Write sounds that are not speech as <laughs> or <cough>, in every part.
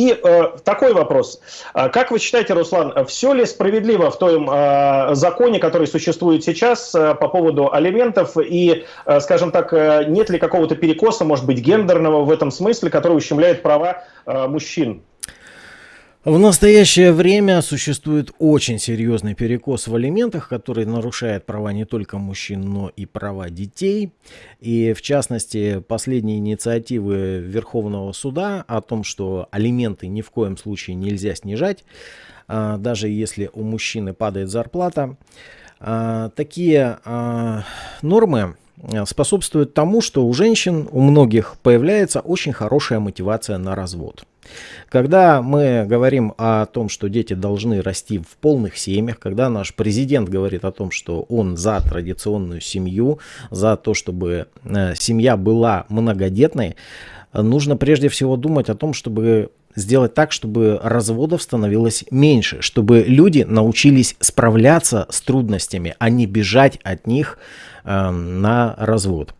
И э, такой вопрос. Как вы считаете, Руслан, все ли справедливо в том э, законе, который существует сейчас э, по поводу алиментов, и, э, скажем так, э, нет ли какого-то перекоса, может быть, гендерного в этом смысле, который ущемляет права э, мужчин? В настоящее время существует очень серьезный перекос в алиментах, который нарушает права не только мужчин, но и права детей. И в частности, последние инициативы Верховного суда о том, что алименты ни в коем случае нельзя снижать, а, даже если у мужчины падает зарплата. А, такие а, нормы способствуют тому, что у женщин, у многих появляется очень хорошая мотивация на развод. Когда мы говорим о том, что дети должны расти в полных семьях, когда наш президент говорит о том, что он за традиционную семью, за то, чтобы э, семья была многодетной, нужно прежде всего думать о том, чтобы сделать так, чтобы разводов становилось меньше, чтобы люди научились справляться с трудностями, а не бежать от них э, на развод.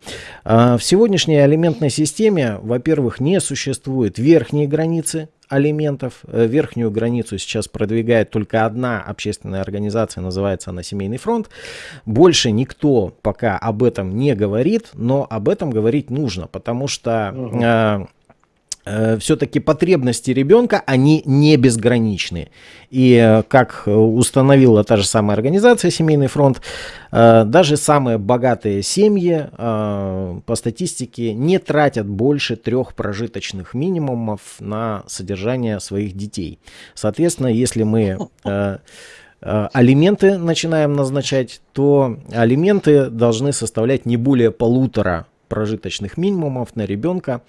Э, в сегодняшней алиментной системе, во-первых, не существует верхней границы алиментов. Э, верхнюю границу сейчас продвигает только одна общественная организация, называется она «Семейный фронт». Больше никто пока об этом не говорит, но об этом говорить нужно, потому что... Угу Э, все-таки потребности ребенка, они не безграничны. И э, как установила та же самая организация «Семейный фронт», э, даже самые богатые семьи по статистике не тратят больше трех прожиточных минимумов на содержание своих детей. Соответственно, если мы алименты начинаем назначать, то алименты должны составлять не более полутора прожиточных минимумов на ребенка.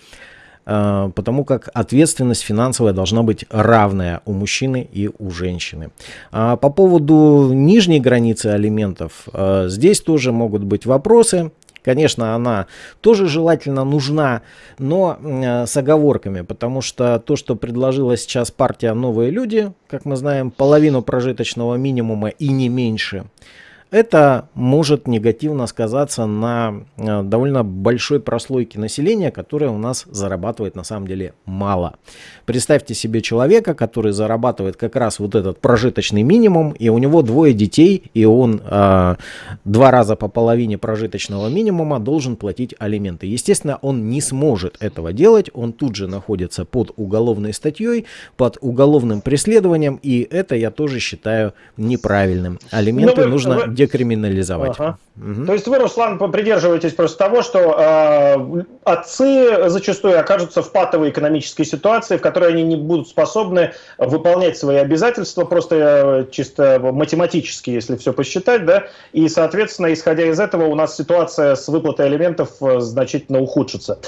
Э, потому как ответственность финансовая должна быть равная у мужчины и у женщины. А по поводу нижней границы алиментов, э, здесь тоже могут быть вопросы. Конечно, она тоже желательно нужна, но э, с оговорками, потому что то, что предложила сейчас партия «Новые люди», как мы знаем, половину прожиточного минимума и не меньше – это может негативно сказаться на э, довольно большой прослойке населения, которая у нас зарабатывает на самом деле мало. Представьте себе человека, который зарабатывает как раз вот этот прожиточный минимум, и у него двое детей, и он э, два раза по половине прожиточного минимума должен платить алименты. Естественно, он не сможет этого делать, он тут же находится под уголовной статьей, под уголовным преследованием, и это я тоже считаю неправильным. Алименты ну, вы, нужно вы декриминализовать. Ага. Угу. То есть вы, Руслан, придерживаетесь просто того, что э, отцы зачастую окажутся в патовой экономической ситуации, в которой они не будут способны выполнять свои обязательства просто э, чисто математически, если все посчитать, да, и, соответственно, исходя из этого, у нас ситуация с выплатой алиментов э, значительно ухудшится.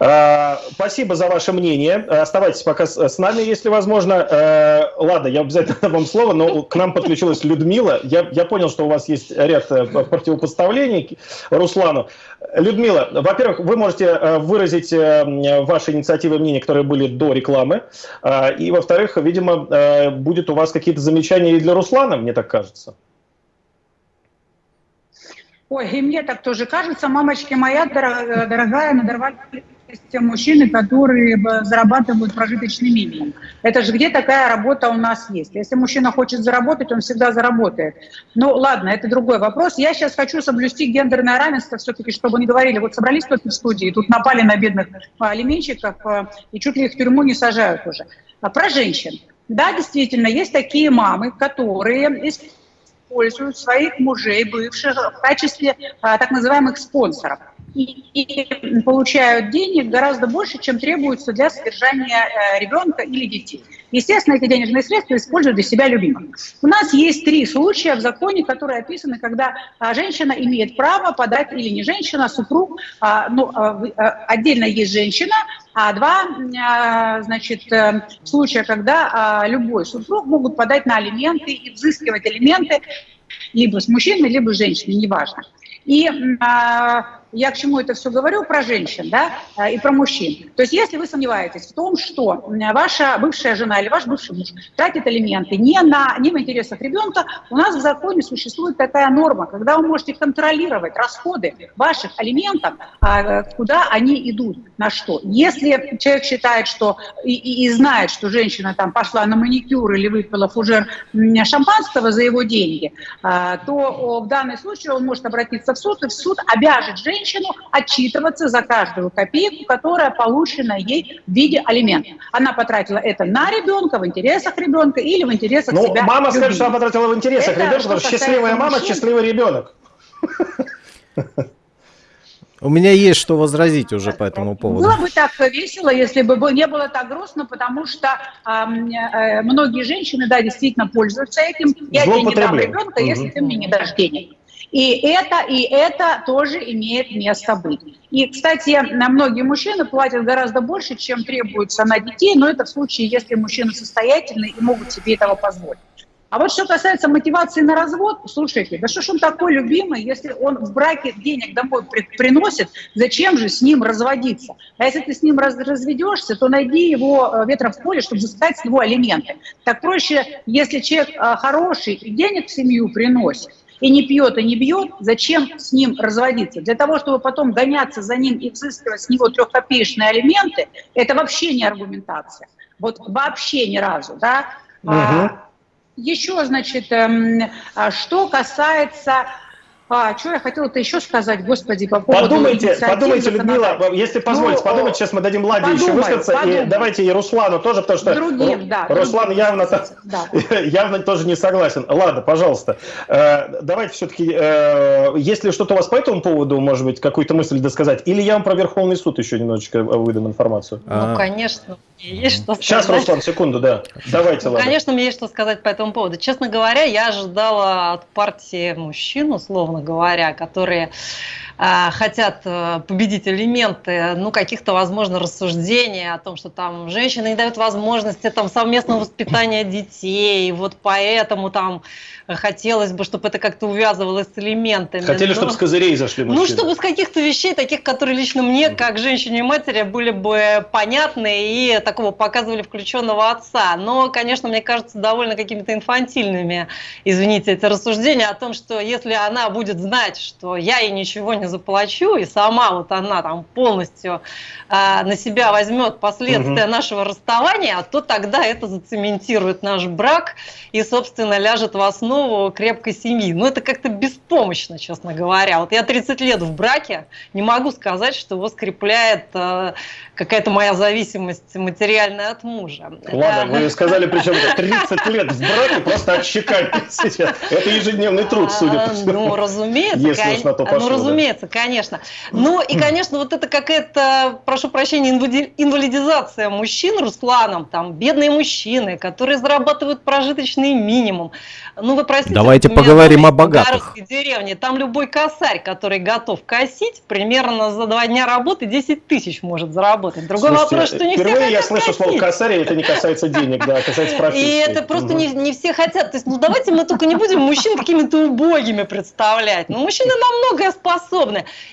Э, спасибо за ваше мнение. Оставайтесь пока с, с нами, если возможно. Э, ладно, я обязательно <laughs> дам вам слово, но к нам подключилась Людмила. Я, я понял, что у вас есть ряд э, противопоставлений Руслану. Людмила, во-первых, вы можете э, выразить э, ваши инициативы и мнения, которые были до рекламы. И, во-вторых, видимо, будет у вас какие-то замечания и для Руслана, мне так кажется. Ой, и мне так тоже кажется, мамочки моя дорогая, надорвали те мужчины, которые зарабатывают прожиточный минимум. Это же где такая работа у нас есть. Если мужчина хочет заработать, он всегда заработает. Ну ладно, это другой вопрос. Я сейчас хочу соблюсти гендерное равенство, все-таки, чтобы не говорили, вот собрались тут в студии, тут напали на бедных алименщиков э, и чуть ли их в тюрьму не сажают уже. А про женщин. Да, действительно, есть такие мамы, которые используют своих мужей, бывших, в качестве а, так называемых спонсоров и, получают денег гораздо больше, чем требуется для содержания э, ребенка или детей. Естественно, эти денежные средства используют для себя любимых. У нас есть три случая в законе, которые описаны, когда а, женщина имеет право подать, или не женщина, а супруг, а, ну, отдельно есть женщина, а два, значит, э, случая, когда любой супруг могут подать на алименты и взыскивать алименты либо с мужчиной, либо с женщиной, неважно. И я к чему это все говорю, про женщин, да, и про мужчин. То есть если вы сомневаетесь в том, что ваша бывшая жена или ваш бывший муж тратит элементы не, на, не в интересах ребенка, у нас в законе существует такая норма, когда вы можете контролировать расходы ваших алиментов, а, куда они идут, на что. Если человек считает, что и, и, и знает, что женщина там пошла на маникюр или выпила фужер шампанского за его деньги, а, то в данном случае он может обратиться в суд, и в суд обяжет женщину отчитываться за каждую копейку, которая получена ей в виде алиментов. Она потратила это на ребенка, в интересах ребенка или в интересах ну, себя. Мама скажет, что она потратила в интересах это ребенка, потому что счастливая мама, мужчин. счастливый ребенок. У меня есть что возразить уже по этому поводу. Было бы так весело, если бы не было так грустно, потому что э, многие женщины, да, действительно пользуются этим. Я тебе не дам ребенка, угу. если ты мне не дашь денег. И это, и это тоже имеет место быть. И, кстати, на многие мужчины платят гораздо больше, чем требуется на детей, но это в случае, если мужчины состоятельные и могут себе этого позволить. А вот что касается мотивации на развод, слушайте, да что ж он такой любимый, если он в браке денег домой при, приносит, зачем же с ним разводиться? А если ты с ним раз, разведешься, то найди его э, ветром в поле, чтобы взыскать с него алименты. Так проще, если человек э, хороший и денег в семью приносит, и не пьет, и не бьет, зачем с ним разводиться? Для того, чтобы потом гоняться за ним и взыскивать с него трехкопеечные алименты, это вообще не аргументация. Вот вообще ни разу, да? Угу. А, еще, значит, эм, а, что касается а, что я хотела-то еще сказать, господи, по поводу Подумайте, подумайте, Людмила, если позволите, ну, подумайте, сейчас мы дадим Ладе подумай, еще высказаться, подумай. и давайте и Руслану тоже, потому что другим, да, Руслан другим, явно, да. <laughs> явно тоже не согласен. Ладно, пожалуйста, э, давайте все-таки, э, если что-то у вас по этому поводу, может быть, какую-то мысль досказать, или я вам про Верховный суд еще немножечко выдам информацию? Ну, конечно, есть что сказать. Сейчас, Руслан, секунду, да. Давайте, ну, Конечно, мне есть что сказать по этому поводу. Честно говоря, я ожидала от партии мужчин, условно говоря, которые хотят э, победить элементы, ну, каких-то, возможно, рассуждений о том, что там женщины не дают возможности там совместного воспитания детей, вот поэтому там хотелось бы, чтобы это как-то увязывалось с элементами. Хотели, но... чтобы с козырей зашли мужчины. Ну, чтобы с каких-то вещей, таких, которые лично мне, как женщине и матери, были бы понятны и такого показывали включенного отца. Но, конечно, мне кажется, довольно какими-то инфантильными, извините, эти рассуждения о том, что если она будет знать, что я ей ничего не заплачу, и сама вот она там полностью э, на себя возьмет последствия угу. нашего расставания, то тогда это зацементирует наш брак и, собственно, ляжет в основу крепкой семьи. Но это как-то беспомощно, честно говоря. Вот я 30 лет в браке, не могу сказать, что его скрепляет э, какая-то моя зависимость материальная от мужа. Ладно, вы сказали, причем 30 лет в браке просто отщекать <laughs> Это ежедневный труд, судя по всему. Ну, разумеется, Если уж на то пошло, ну, разумеется, да. конечно. Ну, и, конечно, вот это какая-то, прошу прощения, инвалидизация мужчин Русланом, там, бедные мужчины, которые зарабатывают прожиточный минимум. Ну, вы простите. Давайте поговорим о богатых. В деревне, там любой косарь, который готов косить, примерно за два дня работы 10 тысяч может заработать. Другой Слушайте, вопрос, что не все хотят я слышу слово косарь, это не касается денег, да, касается профессии. И это просто не, не все хотят. То есть, ну давайте мы только не будем мужчин какими-то убогими представлять. Ну, мужчины на многое способны.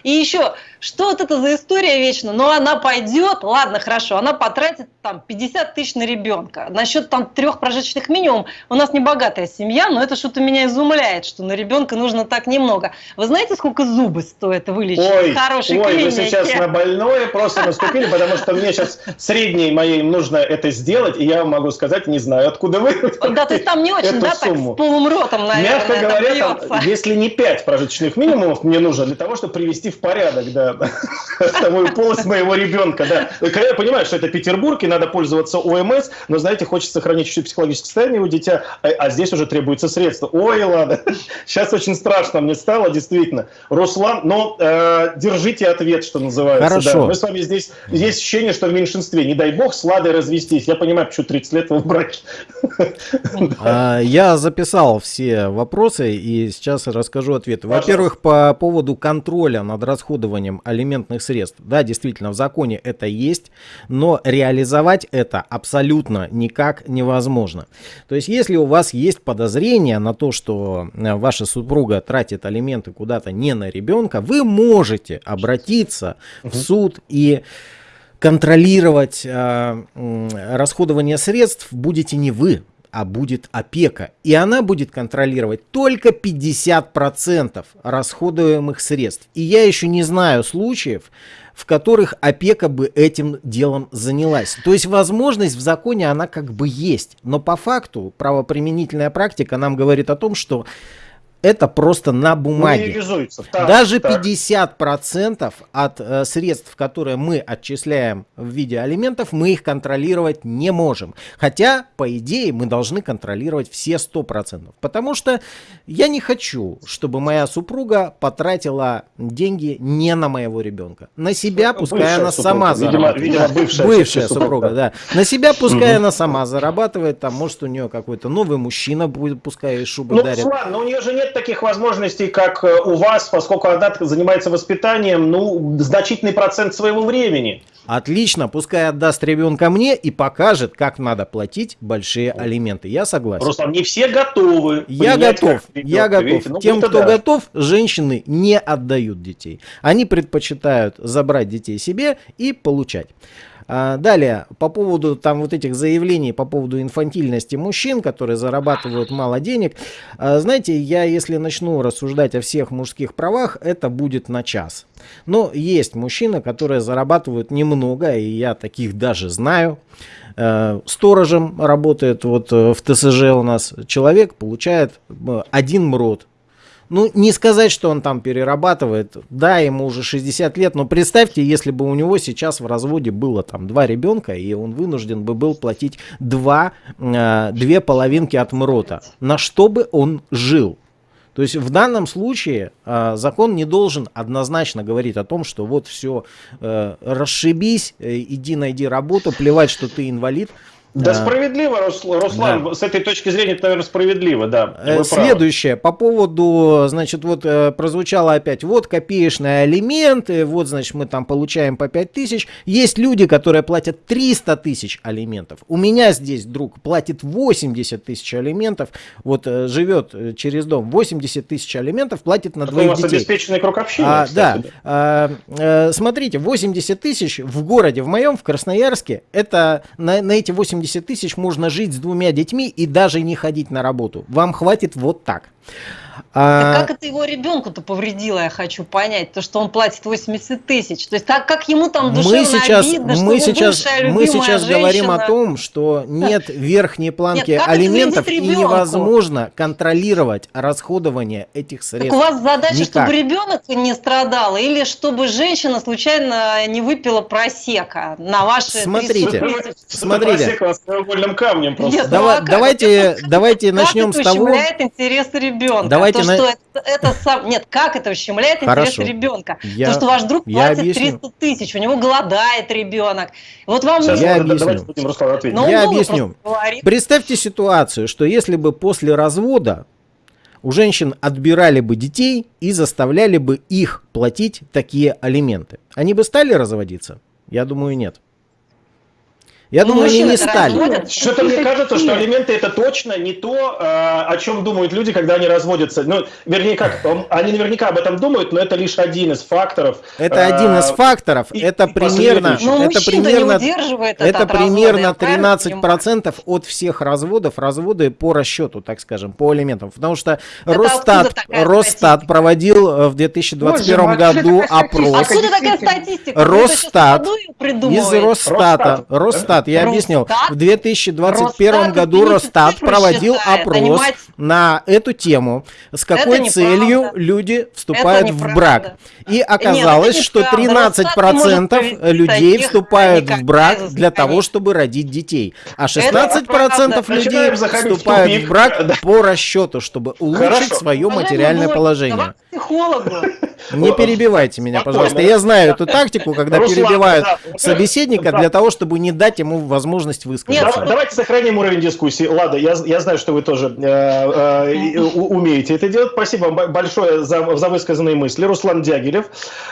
И еще, что вот это за история вечно? Ну, она пойдет, ладно, хорошо, она потратит там 50 тысяч на ребенка. Насчет там трех прожиточных минимум, у нас не богатая семья, но это что-то меня изумляет, что на ребенка нужно так немного. Вы знаете, сколько зубы стоит вылечить ой, в хорошей ой, клинике? вы сейчас на больное просто наступили, потому что мне сейчас средней моей нужно это сделать, и я могу сказать, не знаю, откуда вы Да, то есть там не очень, да, так с полным ротом, наверное, Мягко говоря, если не 5 прожиточных минимумов мне нужно для того, чтобы привести в порядок, да, <laughs> вторую полость моего ребенка, да. Я понимаю, что это Петербург, и надо пользоваться ОМС, но, знаете, хочется сохранить чуть-чуть психологическое состояние у дитя, а, а здесь уже требуется средства. Ой, ладно, <laughs> сейчас очень страшно мне стало, действительно. Руслан, но э, держите ответ, что называется. Хорошо. Да. Мы с вами здесь, есть ощущение, что в меньшинстве. Не дай бог с Ладой развестись. Я понимаю, почему 30 лет вы в браке. <laughs> А, я записал все вопросы и сейчас расскажу ответы. Во-первых, по поводу контроля над расходованием выплатам алиментных средств. Да, действительно, в законе это есть, но реализовать это абсолютно никак невозможно. То есть, если у вас есть подозрение на то, что э, ваша супруга тратит алименты куда-то не на ребенка, вы можете обратиться в суд и контролировать э, расходование средств будете не вы, а будет опека. И она будет контролировать только 50% расходуемых средств. И я еще не знаю случаев, в которых опека бы этим делом занялась. То есть возможность в законе она как бы есть. Но по факту правоприменительная практика нам говорит о том, что это просто на бумаге. Так, Даже так. 50% от э, средств, которые мы отчисляем в виде алиментов, мы их контролировать не можем. Хотя, по идее, мы должны контролировать все 100%. Потому что я не хочу, чтобы моя супруга потратила деньги не на моего ребенка. На себя, ну, пускай она супруга. сама зарабатывает. Видимо, бывшая, бывшая супруга, да. На себя, пускай она сама зарабатывает. Там, может, у нее какой-то новый мужчина будет, пускай шубы ну, дарит. Ладно, но у нее же нет нет таких возможностей, как э, у вас, поскольку она занимается воспитанием, ну, значительный процент своего времени. Отлично, пускай отдаст ребенка мне и покажет, как надо платить большие алименты. Я согласен. Просто не все готовы. Я готов, я готов. Видите? Ну, Тем, кто да. готов, женщины не отдают детей. Они предпочитают забрать детей себе и получать. А, далее, по поводу там вот этих заявлений по поводу инфантильности мужчин, которые зарабатывают мало денег. А, знаете, я если начну рассуждать о всех мужских правах, это будет на час. Но есть мужчины, которые зарабатывают немного, и я таких даже знаю. А, сторожем работает вот в ТСЖ у нас человек, получает один мрот ну, не сказать, что он там перерабатывает. Да, ему уже 60 лет, но представьте, если бы у него сейчас в разводе было там два ребенка, и он вынужден бы был платить два, э, две половинки от МРОТа. На что бы он жил? То есть в данном случае э, закон не должен однозначно говорить о том, что вот все, э, расшибись, э, иди найди работу, плевать, что ты инвалид. Да, справедливо, Руслан, да. с этой точки зрения, это, наверное, справедливо, да. Э, следующее, по поводу, значит, вот э, прозвучало опять, вот копеечные алименты, вот, значит, мы там получаем по 5 тысяч. Есть люди, которые платят 300 тысяч алиментов. У меня здесь друг платит 80 тысяч алиментов, вот э, живет через дом, 80 тысяч алиментов платит на двоих детей. у вас обеспеченный круг общения, а, кстати, да. А, а, смотрите, 80 тысяч в городе, в моем, в Красноярске, это на, на эти 80 80 тысяч можно жить с двумя детьми и даже не ходить на работу. Вам хватит вот так. А... как это его ребенку-то повредило, я хочу понять, то, что он платит 80 тысяч. То есть так как ему там душевно мы сейчас, обидно, что мы сейчас, мы сейчас женщина... говорим о том, что нет верхней планки нет, алиментов и невозможно контролировать расходование этих средств. Так у вас задача, Никак. чтобы ребенок не страдал или чтобы женщина случайно не выпила просека на ваши Смотрите, смотрите. камнем просто. Нет, Давай, давайте, давайте начнем с того. интересы ребенка. Давайте то, на... что это, это сам... Нет, как это ущемляет интерес ребенка? Я... То, что ваш друг платит объясню. 300 тысяч, у него голодает ребенок. Вот вам Сейчас я объясню. Но я объясню. Представьте ситуацию, что если бы после развода у женщин отбирали бы детей и заставляли бы их платить такие алименты. Они бы стали разводиться? Я думаю, нет. Я ну, думаю, они не стали. Что-то мне кажется, что алименты это точно не то, э, о чем думают люди, когда они разводятся. Ну, вернее, как, они наверняка об этом думают, но это лишь один из факторов. Это один из э, факторов. И, это примерно, ну, это примерно, это примерно 13 процентов от всех разводов, разводы по расчету, так скажем, по алиментам. Потому что это Росстат, Росстат проводил э, в 2021 Боже, году опрос. Откуда такая статистика? Росстат из Росстата, Росстат Росстат, я объяснил. В 2021 Росстат году Росстат проводил считает, опрос понимаете? на эту тему, с какой целью люди вступают в брак. И оказалось, Нет, что 13% людей вступают в брак для того, чтобы родить детей. А 16% людей вступают в брак по расчету, чтобы улучшить свое материальное положение. Психологу. Не перебивайте меня, пожалуйста. Я знаю эту тактику, когда перебивают собеседника для того, чтобы не дать ему возможность высказаться. Да- Давайте сохраним уровень дискуссии. Лада, я, я знаю, что вы тоже э, э, умеете это делать. Спасибо вам бо- большое за, за высказанные мысли. Руслан Дягилев,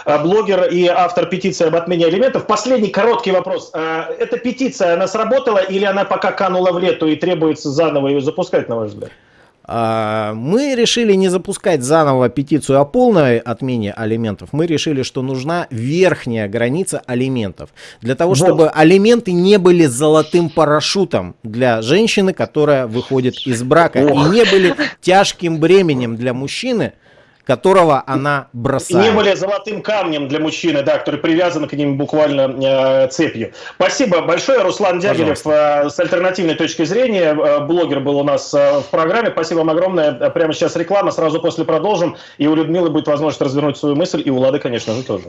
э, блогер и автор петиции об отмене алиментов. Последний короткий вопрос. Э, Эта петиция, она сработала или она пока канула в лету и требуется заново ее запускать, на ваш взгляд? А, Мы решили не запускать заново петицию о полной отмене алиментов. Мы решили, что нужна верхняя граница алиментов. Для того, Вот. чтобы алименты не были золотым парашютом для женщины, которая выходит из брака. И Ох. не были тяжким бременем для мужчины, которого она бросает. не были золотым камнем для мужчины, да, который привязан к ним буквально э, цепью. Спасибо большое. Руслан Дягилев э, с альтернативной точки зрения. э, блогер был у нас э, в программе. Спасибо вам огромное. Э, Прямо сейчас реклама, сразу после продолжим. И у Людмилы будет возможность развернуть свою мысль, и у Лады, конечно же, тоже.